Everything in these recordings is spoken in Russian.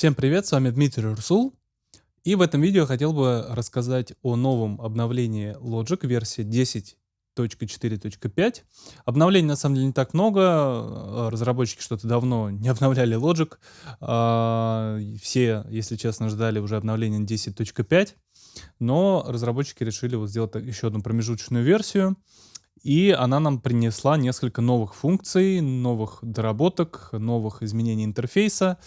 Всем привет, с вами Дмитрий Русул. И в этом видео хотел бы рассказать о новом обновлении Logic версии 10.4.5. Обновлений на самом деле не так много, разработчики что-то давно не обновляли Logic. А, все, если честно, ждали уже обновления 10.5, но разработчики решили вот сделать еще одну промежуточную версию. И она нам принесла несколько новых функций, новых доработок, новых изменений интерфейса.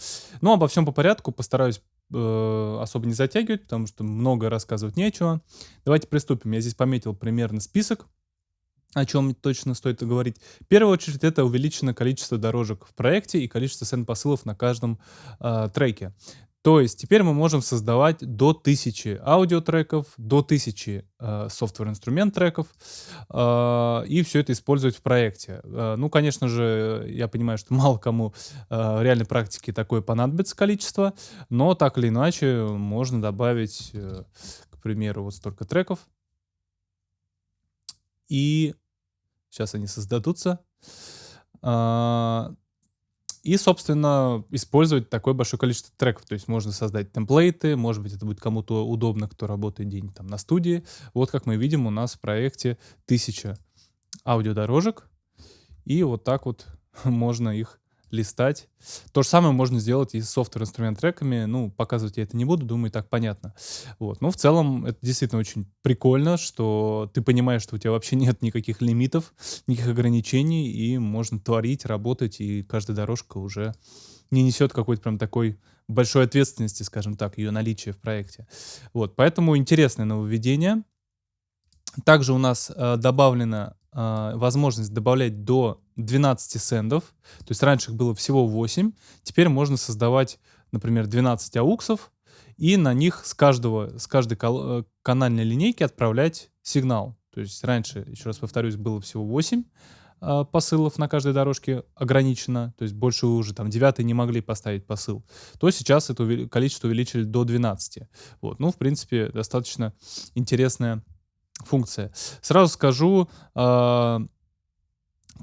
Но обо всем по порядку, постараюсь э, особо не затягивать, потому что много рассказывать нечего. Давайте приступим. Я здесь пометил примерно список, о чем точно стоит говорить. В первую очередь это увеличено количество дорожек в проекте и количество сенд-посылов на каждом э, треке. То есть теперь мы можем создавать до 1000 аудиотреков, до 1000 э, софтвер-инструмент треков, э, и все это использовать в проекте. Э, ну, конечно же, я понимаю, что мало кому э, в реальной практике такое понадобится количество, но так или иначе можно добавить, э, к примеру, вот столько треков. И сейчас они создадутся. Uh, и, собственно, использовать такое большое количество треков. То есть можно создать темплейты, может быть, это будет кому-то удобно, кто работает день там на студии. Вот как мы видим, у нас в проекте тысяча аудиодорожек. И вот так вот можно их листать. То же самое можно сделать и с софтвер-инструмент треками. Ну, показывать я это не буду, думаю, так понятно. Вот. Но в целом это действительно очень прикольно, что ты понимаешь, что у тебя вообще нет никаких лимитов, никаких ограничений, и можно творить, работать, и каждая дорожка уже не несет какой-то прям такой большой ответственности, скажем так, ее наличие в проекте. Вот, поэтому интересное нововведение. Также у нас э, добавлена э, возможность добавлять до 12 сендов. То есть раньше их было всего 8. Теперь можно создавать, например, 12 ауксов и на них с, каждого, с каждой э, канальной линейки отправлять сигнал. То есть раньше, еще раз повторюсь, было всего 8 э, посылов на каждой дорожке ограничено, то есть больше уже там 9 не могли поставить посыл, то сейчас это количество увеличили до 12. Вот. Ну, в принципе, достаточно интересная функция. Сразу скажу, э,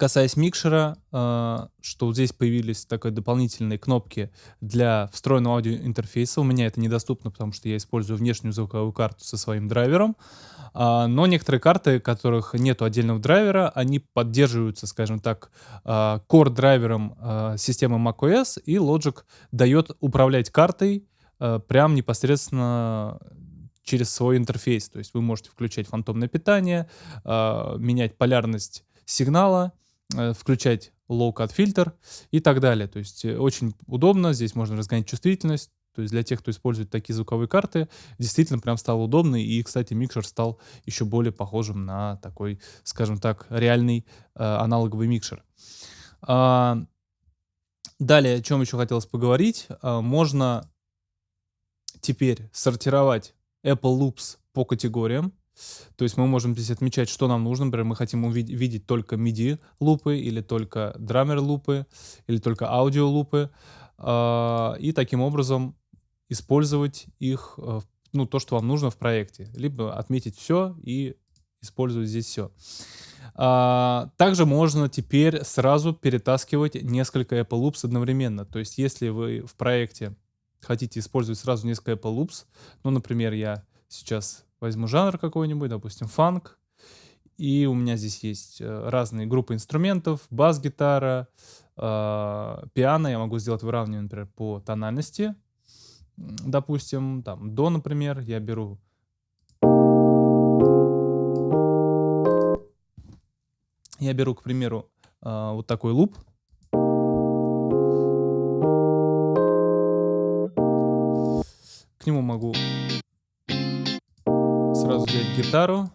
касаясь микшера, э, что здесь появились такие дополнительные кнопки для встроенного аудиоинтерфейса. У меня это недоступно, потому что я использую внешнюю звуковую карту со своим драйвером. Э, но некоторые карты, которых нету отдельного драйвера, они поддерживаются, скажем так, э, core-драйвером системы macOS, и Logic дает управлять картой прям непосредственно через свой интерфейс. То есть вы можете включать фантомное питание, э, менять полярность сигнала, э, включать low-cut фильтр и так далее. То есть э, очень удобно, здесь можно разгонять чувствительность. То есть для тех, кто использует такие звуковые карты, действительно прям стало удобно. И, кстати, микшер стал еще более похожим на такой, скажем так, реальный э, аналоговый микшер. А, далее, о чем еще хотелось поговорить. А, можно теперь сортировать Apple Loops по категориям. То есть мы можем здесь отмечать, что нам нужно. Например, мы хотим увидеть, видеть только MIDI лупы, или только драмер лупы, или только аудио лупы. Э, и таким образом использовать их, э, ну, то, что вам нужно в проекте. Либо отметить все и использовать здесь все. А, также можно теперь сразу перетаскивать несколько Apple Loops одновременно. То есть если вы в проекте хотите использовать сразу несколько Apple Loops, ну, например, я сейчас возьму жанр какой-нибудь, допустим, фанк, и у меня здесь есть э, разные группы инструментов, бас-гитара, э, пиано, я могу сделать выравнивание, например, по тональности, допустим, там, до, например, я беру я беру, к примеру, э, вот такой луп, К нему могу сразу взять гитару.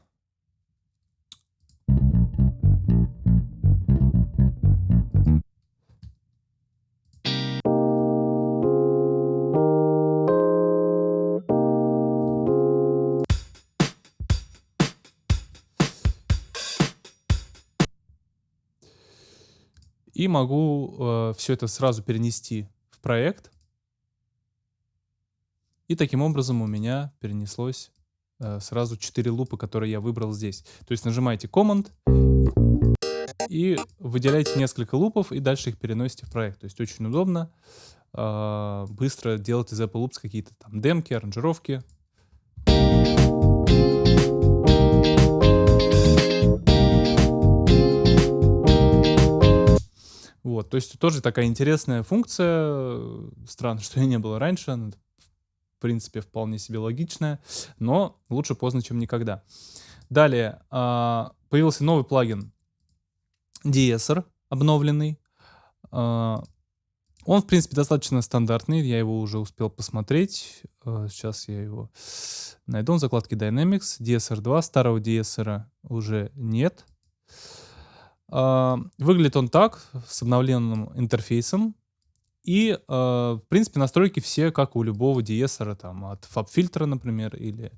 И могу э, все это сразу перенести в проект. И таким образом у меня перенеслось э, сразу 4 лупа, которые я выбрал здесь. То есть нажимаете Command. и выделяете несколько лупов, и дальше их переносите в проект. То есть очень удобно, э, быстро делать из Apple Loops какие-то там демки, аранжировки. Вот, то есть тоже такая интересная функция. Странно, что ее не было раньше. Она, в принципе, вполне себе логичная, но лучше поздно, чем никогда. Далее, а, появился новый плагин Deesser, обновленный. А, он, в принципе, достаточно стандартный, я его уже успел посмотреть. А, сейчас я его найду в закладке Dynamics. Deesser 2, старого Deesser уже нет. Выглядит он так, с обновленным интерфейсом. И, а, в принципе, настройки все, как у любого DSR, там, от FabFilter, например, или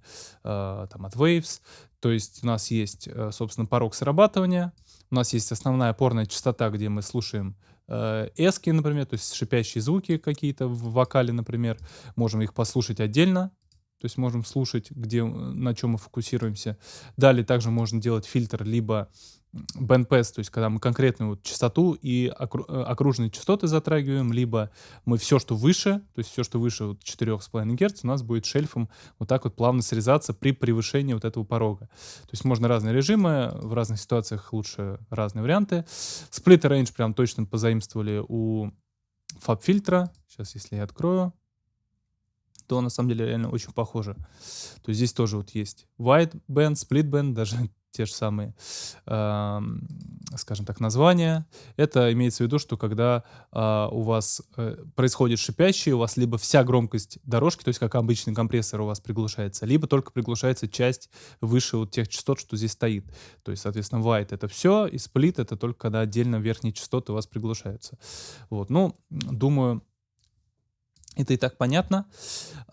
а, там, от Waves. То есть у нас есть, э, собственно, порог срабатывания, у нас есть основная опорная частота, где мы слушаем э, эски, например, то есть шипящие звуки какие-то в вокале, например. Можем их послушать отдельно, то есть можем слушать, где, на чем мы фокусируемся. Далее также можно делать фильтр либо bandpass, то есть когда мы конкретную вот частоту и э, окружные частоты затрагиваем, либо мы все, что выше, то есть все, что выше вот 4,5 Гц, у нас будет шельфом вот так вот плавно срезаться при превышении вот этого порога. То есть можно разные режимы, в разных ситуациях лучше разные варианты. Split range прям точно позаимствовали у фаб фильтра. Сейчас, если я открою, то на самом деле реально очень похоже. То есть здесь тоже вот есть wide band, split band, даже те же самые, э, скажем так, названия. Это имеется в виду, что когда э, у вас э, происходит шипящее, у вас либо вся громкость дорожки, то есть как обычный компрессор у вас приглушается, либо только приглушается часть выше вот тех частот, что здесь стоит. То есть, соответственно, white это все, и split это только когда отдельно верхние частоты у вас приглушаются. Вот, ну, думаю, это и так понятно.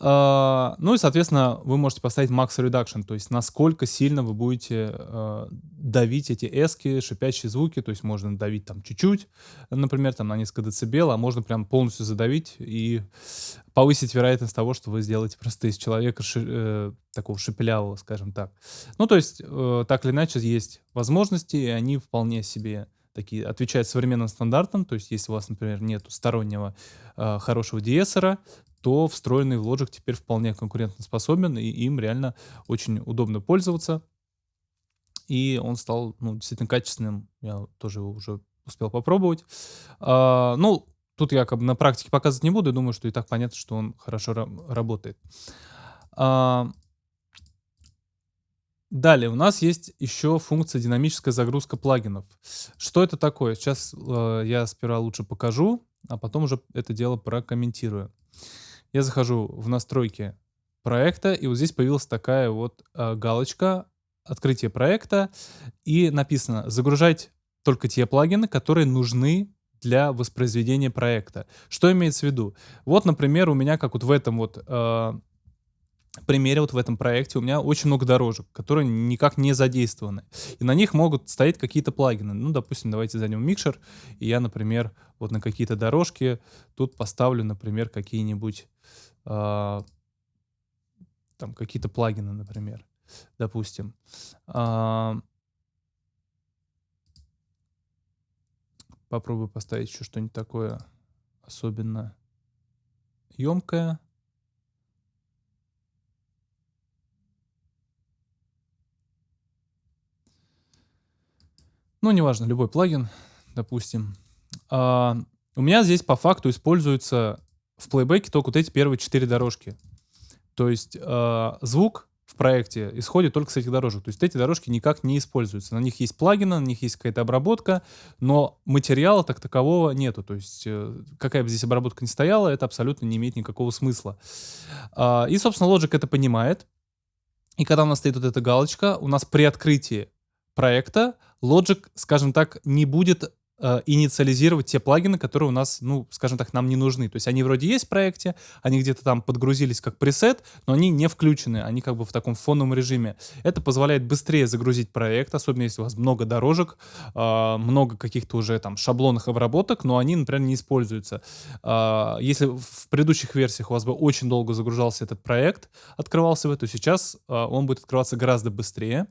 Uh, ну и, соответственно, вы можете поставить max reduction, то есть насколько сильно вы будете uh, давить эти эски, шипящие звуки, то есть можно давить там чуть-чуть, например, там на несколько децибел, а можно прям полностью задавить и повысить вероятность того, что вы сделаете просто из человека ши, э, такого шепелявого, скажем так. Ну, то есть, э, так или иначе, есть возможности, и они вполне себе такие отвечают современным стандартам. То есть, если у вас, например, нет стороннего э, хорошего диэсера, то встроенный в Logic теперь вполне конкурентоспособен, и им реально очень удобно пользоваться. И он стал ну, действительно качественным. Я тоже его уже успел попробовать. А, ну, тут я как бы на практике показывать не буду. Думаю, что и так понятно, что он хорошо работает. А, Далее у нас есть еще функция динамическая загрузка плагинов. Что это такое? Сейчас э, я сперва лучше покажу, а потом уже это дело прокомментирую. Я захожу в настройки проекта, и вот здесь появилась такая вот э, галочка «Открытие проекта», и написано «Загружать только те плагины, которые нужны для воспроизведения проекта». Что имеется в виду? Вот, например, у меня, как вот в этом вот э, примере вот в этом проекте у меня очень много дорожек, которые никак не задействованы. И на них могут стоять какие-то плагины. Ну, допустим, давайте зайдем микшер, и я, например, вот на какие-то дорожки тут поставлю, например, какие-нибудь э, там какие-то плагины, например, допустим. Э, попробую поставить еще что-нибудь такое особенно емкое. Ну, неважно, любой плагин, допустим. А, у меня здесь по факту используются в плейбеке только вот эти первые четыре дорожки. То есть а, звук в проекте исходит только с этих дорожек. То есть эти дорожки никак не используются. На них есть плагины, на них есть какая-то обработка, но материала так такового нету. То есть э, какая бы здесь обработка ни стояла, это абсолютно не имеет никакого смысла. А, и, собственно, Logic это понимает. И когда у нас стоит вот эта галочка, у нас при открытии проекта Logic, скажем так, не будет э, инициализировать те плагины, которые у нас, ну, скажем так, нам не нужны. То есть они вроде есть в проекте, они где-то там подгрузились как пресет, но они не включены, они как бы в таком фоновом режиме. Это позволяет быстрее загрузить проект, особенно если у вас много дорожек, э, много каких-то уже там шаблонных обработок, но они, например, не используются. Э, если в предыдущих версиях у вас бы очень долго загружался этот проект, открывался бы, то сейчас э, он будет открываться гораздо быстрее.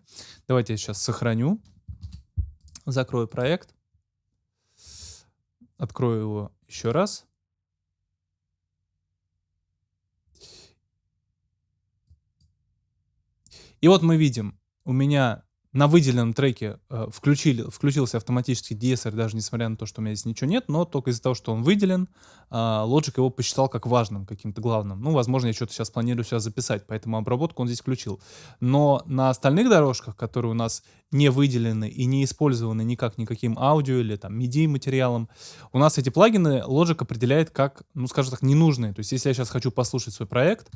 Давайте я сейчас сохраню Закрою проект. Открою его еще раз. И вот мы видим, у меня на выделенном треке э, включили, включился автоматически DSR, даже несмотря на то, что у меня здесь ничего нет, но только из-за того, что он выделен, э, Logic его посчитал как важным, каким-то главным. Ну, возможно, я что-то сейчас планирую сюда записать, поэтому обработку он здесь включил. Но на остальных дорожках, которые у нас не выделены и не использованы никак никаким аудио или там MIDI материалом, у нас эти плагины Logic определяет как, ну, скажем так, ненужные. То есть, если я сейчас хочу послушать свой проект,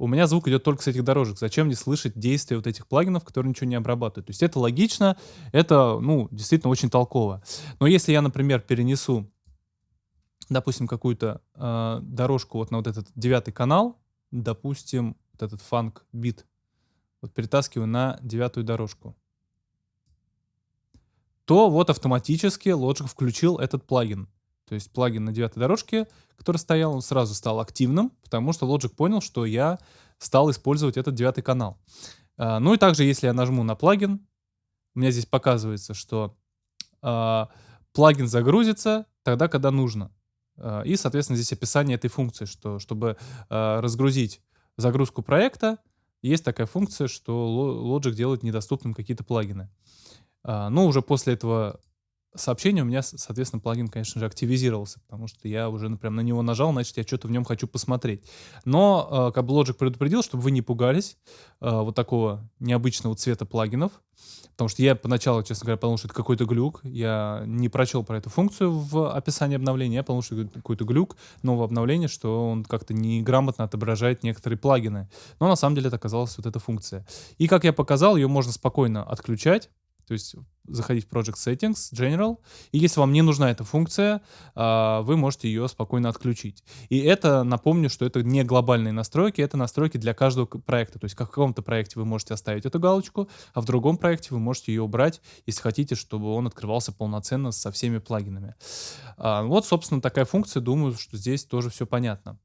у меня звук идет только с этих дорожек. Зачем мне слышать действия вот этих плагинов, которые ничего не обрабатывают? То есть это логично, это, ну, действительно очень толково. Но если я, например, перенесу, допустим, какую-то э, дорожку вот на вот этот девятый канал, допустим, вот этот фанк бит, вот перетаскиваю на девятую дорожку, то вот автоматически Logic включил этот плагин. То есть плагин на девятой дорожке, который стоял, он сразу стал активным, потому что Logic понял, что я стал использовать этот девятый канал. А, ну и также, если я нажму на плагин, у меня здесь показывается, что а, плагин загрузится тогда, когда нужно. А, и, соответственно, здесь описание этой функции, что чтобы разгрузить загрузку проекта, есть такая функция, что Logic делает недоступным какие-то плагины. Но уже после этого сообщение у меня, соответственно, плагин, конечно же, активизировался, потому что я уже ну, прям на него нажал, значит, я что-то в нем хочу посмотреть. Но э, как бы Logic предупредил, чтобы вы не пугались э, вот такого необычного цвета плагинов, потому что я поначалу, честно говоря, подумал, что это какой-то глюк. Я не прочел про эту функцию в описании обновления, я подумал, что это какой-то глюк нового обновления, что он как-то неграмотно отображает некоторые плагины. Но на самом деле это оказалась вот эта функция. И как я показал, ее можно спокойно отключать, то есть заходить в Project Settings, General, и если вам не нужна эта функция, а, вы можете ее спокойно отключить. И это, напомню, что это не глобальные настройки, это настройки для каждого проекта. То есть в каком-то проекте вы можете оставить эту галочку, а в другом проекте вы можете ее убрать, если хотите, чтобы он открывался полноценно со всеми плагинами. А, вот, собственно, такая функция. Думаю, что здесь тоже все понятно.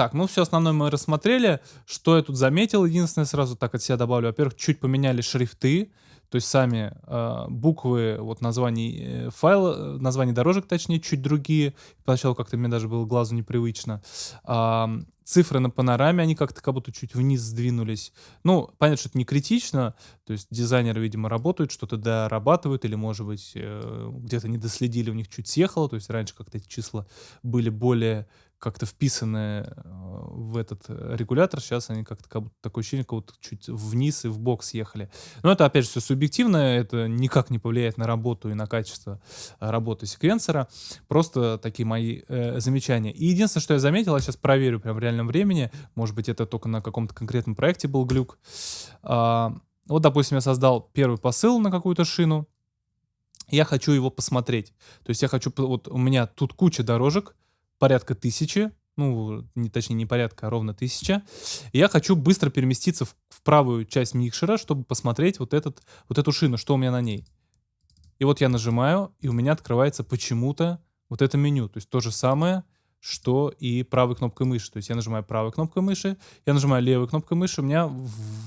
Так, ну все основное мы рассмотрели. Что я тут заметил, единственное, сразу так от себя добавлю. Во-первых, чуть поменяли шрифты, то есть сами э, буквы, вот названий э, файла, названий дорожек, точнее, чуть другие. Поначалу как-то мне даже было глазу непривычно. Э, цифры на панораме, они как-то как будто чуть вниз сдвинулись. Ну, понятно, что это не критично, то есть дизайнеры, видимо, работают, что-то дорабатывают, или, может быть, э, где-то не доследили, у них чуть съехало, то есть раньше как-то эти числа были более как-то вписаны э, в этот э, регулятор, сейчас они как-то как будто такое ощущение, как будто чуть вниз и в бок съехали. Но это, опять же, все субъективно, это никак не повлияет на работу и на качество э, работы секвенсора. Просто такие мои э, замечания. И единственное, что я заметил, я сейчас проверю прям в реальном времени, может быть, это только на каком-то конкретном проекте был глюк. А, вот, допустим, я создал первый посыл на какую-то шину, я хочу его посмотреть. То есть я хочу, вот у меня тут куча дорожек, порядка тысячи, ну, не, точнее, не порядка, а ровно тысяча. И я хочу быстро переместиться в, в правую часть микшера, чтобы посмотреть вот, этот, вот эту шину, что у меня на ней. И вот я нажимаю, и у меня открывается почему-то вот это меню. То есть то же самое, что и правой кнопкой мыши. То есть я нажимаю правой кнопкой мыши, я нажимаю левой кнопкой мыши, у меня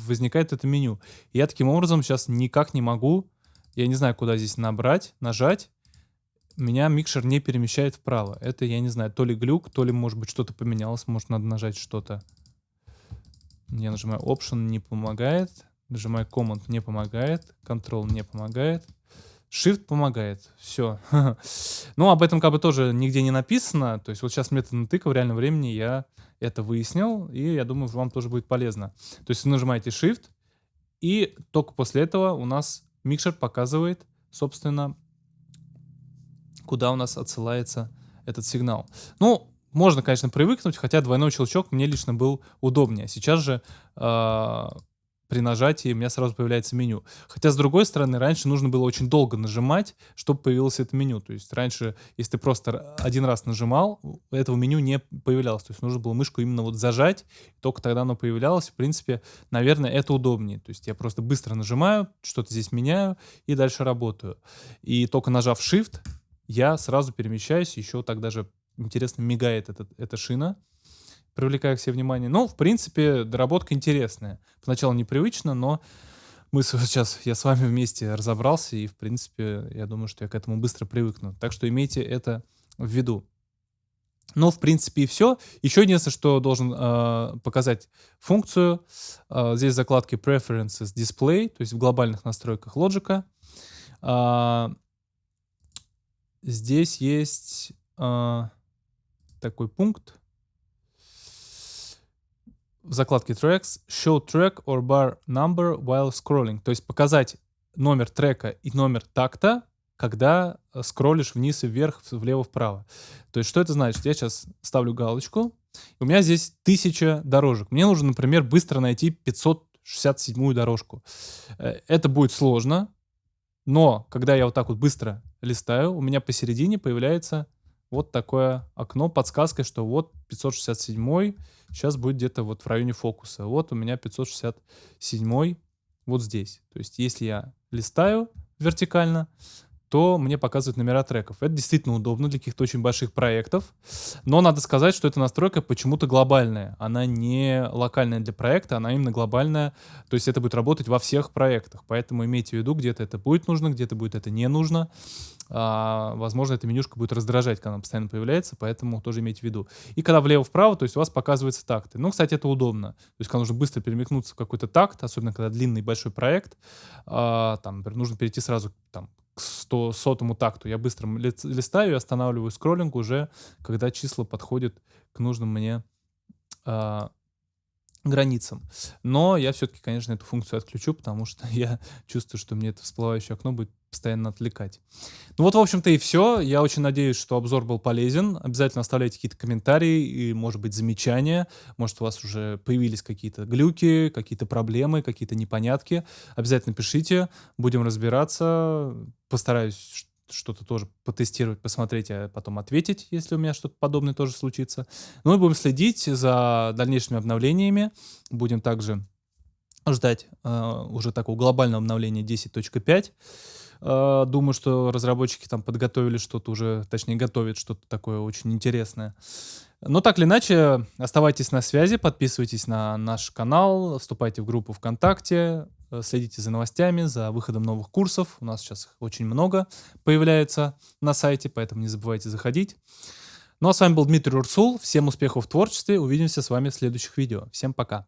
возникает это меню. И я таким образом сейчас никак не могу, я не знаю, куда здесь набрать, нажать, меня микшер не перемещает вправо. Это, я не знаю, то ли глюк, то ли, может быть, что-то поменялось. Может, надо нажать что-то. Я нажимаю Option, не помогает. Нажимаю Command, не помогает. Control не помогает. Shift помогает. Все. ну, об этом как бы тоже нигде не написано. То есть вот сейчас метод натыка в реальном времени я это выяснил. И я думаю, вам тоже будет полезно. То есть вы нажимаете Shift. И только после этого у нас микшер показывает, собственно, куда у нас отсылается этот сигнал. Ну, можно, конечно, привыкнуть, хотя двойной щелчок мне лично был удобнее. Сейчас же э, при нажатии у меня сразу появляется меню. Хотя, с другой стороны, раньше нужно было очень долго нажимать, чтобы появилось это меню. То есть раньше, если ты просто один раз нажимал, этого меню не появлялось. То есть нужно было мышку именно вот зажать, только тогда оно появлялось. В принципе, наверное, это удобнее. То есть я просто быстро нажимаю, что-то здесь меняю и дальше работаю. И только нажав Shift, я сразу перемещаюсь, еще так даже интересно мигает этот, эта шина, привлекая к себе внимание. Ну, в принципе, доработка интересная. Поначалу непривычно, но мы сейчас, я с вами вместе разобрался, и, в принципе, я думаю, что я к этому быстро привыкну. Так что имейте это в виду. Ну, в принципе, и все. Еще единственное, что должен э, показать функцию. Э, здесь закладки Preferences Display, то есть в глобальных настройках Logic. Э, здесь есть э, такой пункт в закладке Tracks Show track or bar number while scrolling. То есть показать номер трека и номер такта когда э, скроллишь вниз и вверх, влево, вправо. То есть что это значит? Я сейчас ставлю галочку, у меня здесь тысяча дорожек. Мне нужно, например, быстро найти 567-ю дорожку. Э, это будет сложно, но когда я вот так вот быстро листаю, у меня посередине появляется вот такое окно подсказкой, что вот 567 сейчас будет где-то вот в районе фокуса. Вот у меня 567 вот здесь. То есть если я листаю вертикально, то мне показывают номера треков. Это действительно удобно для каких-то очень больших проектов, но надо сказать, что эта настройка почему-то глобальная. Она не локальная для проекта, она именно глобальная, то есть это будет работать во всех проектах. Поэтому имейте в виду, где-то это будет нужно, где-то будет это не нужно. А, возможно, эта менюшка будет раздражать, когда она постоянно появляется, поэтому тоже имейте в виду. И когда влево-вправо, то есть у вас показываются такты. Ну, кстати, это удобно. То есть, когда нужно быстро перемекнуться в какой-то такт, особенно когда длинный большой проект, а, там, например, нужно перейти сразу там, к 100, сотому такту. Я быстро листаю и останавливаю скроллинг уже, когда числа подходят к нужным мне э, границам. Но я все-таки, конечно, эту функцию отключу, потому что я чувствую, что мне это всплывающее окно будет постоянно отвлекать. Ну вот, в общем-то, и все. Я очень надеюсь, что обзор был полезен. Обязательно оставляйте какие-то комментарии и, может быть, замечания. Может, у вас уже появились какие-то глюки, какие-то проблемы, какие-то непонятки. Обязательно пишите, будем разбираться. Постараюсь что-то тоже потестировать, посмотреть, а потом ответить, если у меня что-то подобное тоже случится. Ну и будем следить за дальнейшими обновлениями. Будем также ждать э, уже такого глобального обновления 10.5. Э, думаю, что разработчики там подготовили что-то уже, точнее готовят что-то такое очень интересное. Но так или иначе, оставайтесь на связи, подписывайтесь на наш канал, вступайте в группу ВКонтакте, следите за новостями, за выходом новых курсов. У нас сейчас их очень много появляется на сайте, поэтому не забывайте заходить. Ну а с вами был Дмитрий Урсул. Всем успехов в творчестве. Увидимся с вами в следующих видео. Всем пока.